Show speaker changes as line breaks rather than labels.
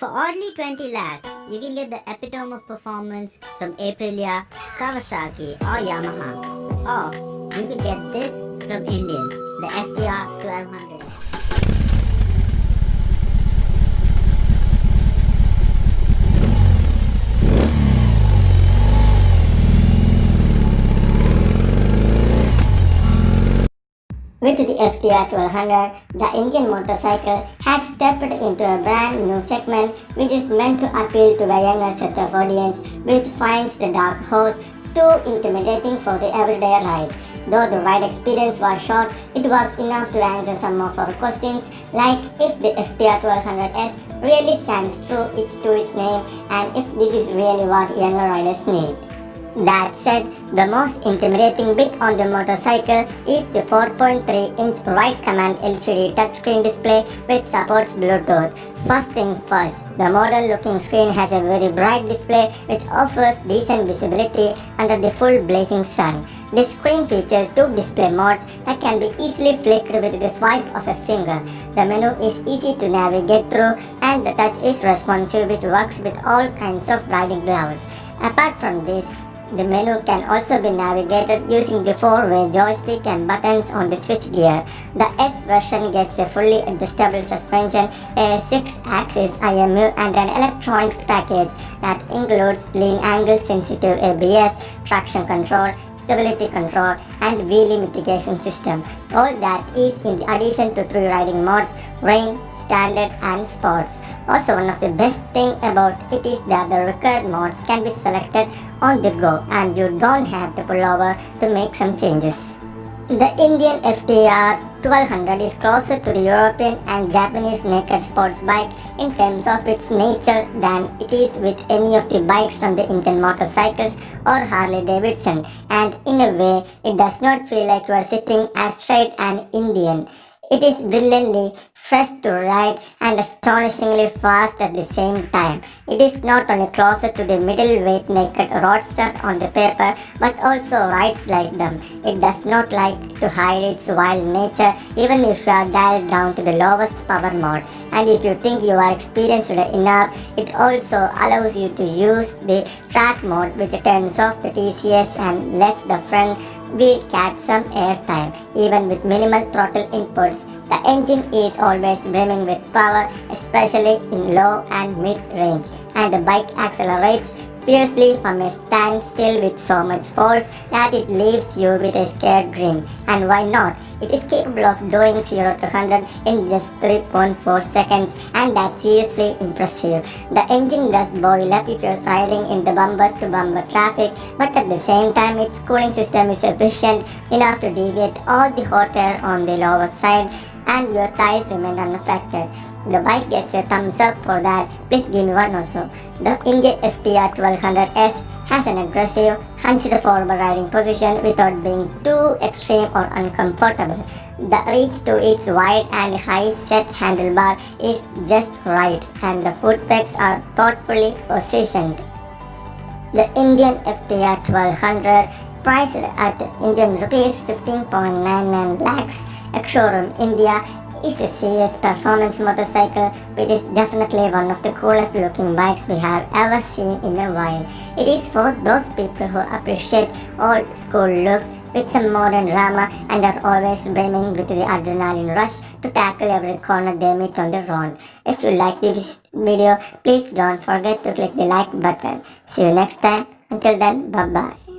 For only 20 lakhs, you can get the epitome of performance from Aprilia, Kawasaki or Yamaha. Or you could get this from Indian, the FTR 1200. With the FTR 1200, the Indian motorcycle has stepped into a brand new segment which is meant to appeal to a younger set of audience which finds the dark horse too intimidating for the everyday ride. Though the ride experience was short, it was enough to answer some of our questions like if the FTR 1200S really stands true its to its name and if this is really what younger riders need. That said, the most intimidating bit on the motorcycle is the 4.3-inch wide Command LCD touchscreen display which supports Bluetooth. First thing first, the modern looking screen has a very bright display which offers decent visibility under the full blazing sun. This screen features two display modes that can be easily flicked with the swipe of a finger. The menu is easy to navigate through and the touch is responsive which works with all kinds of riding gloves. Apart from this, the menu can also be navigated using the four-way joystick and buttons on the switchgear. The S version gets a fully adjustable suspension, a 6-axis IMU and an electronics package that includes lean angle sensitive ABS, traction control, stability control and wheelie mitigation system. All that is in addition to three riding modes, rain, standard and sports. Also one of the best thing about it is that the required modes can be selected on the go and you don't have to pull over to make some changes. The Indian FTR 1200 is closer to the European and Japanese naked sports bike in terms of its nature than it is with any of the bikes from the Indian motorcycles or Harley Davidson and in a way it does not feel like you are sitting as straight an Indian. It is brilliantly fresh to ride and astonishingly fast at the same time. It is not only closer to the middleweight naked roadster on the paper but also rides like them. It does not like to hide its wild nature even if you are dialed down to the lowest power mode. And if you think you are experienced enough, it also allows you to use the track mode which turns off the TCS and lets the front wheel catch some airtime even with minimal throttle inputs. The engine is always brimming with power especially in low and mid range and the bike accelerates fiercely from a standstill with so much force that it leaves you with a scared grin. And why not? It is capable of doing 0 to 100 in just 3.4 seconds and that's seriously impressive. The engine does boil up if you're riding in the bumper-to-bumper traffic but at the same time its cooling system is efficient enough to deviate all the hot air on the lower side and your thighs remain unaffected. The bike gets a thumbs up for that. Please give me one also. The Indian FTR 1200S has an aggressive, hunched forward riding position without being too extreme or uncomfortable. The reach to its wide and high set handlebar is just right and the foot pegs are thoughtfully positioned. The Indian FTR 1200 priced at Indian rupees 15.99 lakhs ex-showroom India is a serious performance motorcycle which is definitely one of the coolest looking bikes we have ever seen in a while. It is for those people who appreciate old school looks with some modern drama and are always brimming with the adrenaline rush to tackle every corner they meet on the road. If you like this video, please don't forget to click the like button. See you next time. Until then, bye-bye.